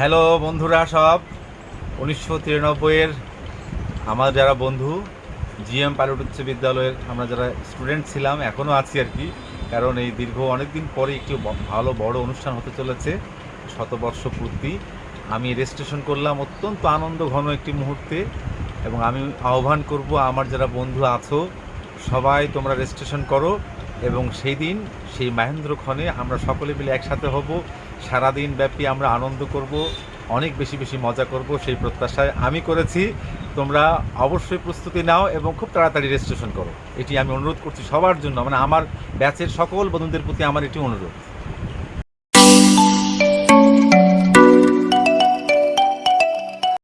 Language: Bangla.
হ্যালো বন্ধুরা সব। উনিশশো তিরানব্বইয়ের আমার যারা বন্ধু, জিএম পাইলট উচ্চ বিদ্যালয়ের আমরা যারা স্টুডেন্ট ছিলাম এখনও আছি আর কি। কারণ এই দীর্ঘ অনেক দিন পরে একটি ভালো বড় অনুষ্ঠান হতে চলেছে, শতবর্ষ পূর্তি। আমি রেজিস্ট্রেশন করলাম অত্যন্ত আনন্দ ঘন একটি মুহূর্তে এবং আমি আহ্বান করব, আমার যারা বন্ধু আছো, সবাই তোমরা রেজিস্ট্রেশন করো। এবং সেই দিন, সেই মহেন্দ্রক্ষণে আমরা সকলে মিলে একসাথে হব। সারাদিন ব্যাপী আমরা আনন্দ করব, অনেক বেশি বেশি মজা করব সেই প্রত্যাশায় আমি করেছি। তোমরা অবশ্যই প্রস্তুতি নাও এবং খুব তাড়াতাড়ি রেজিস্ট্রেশন করো। এটি আমি অনুরোধ করছি সবার জন্য মানে আমার ব্যাচের সকল বন্ধুদের প্রতি আমার এটি অনুরোধ।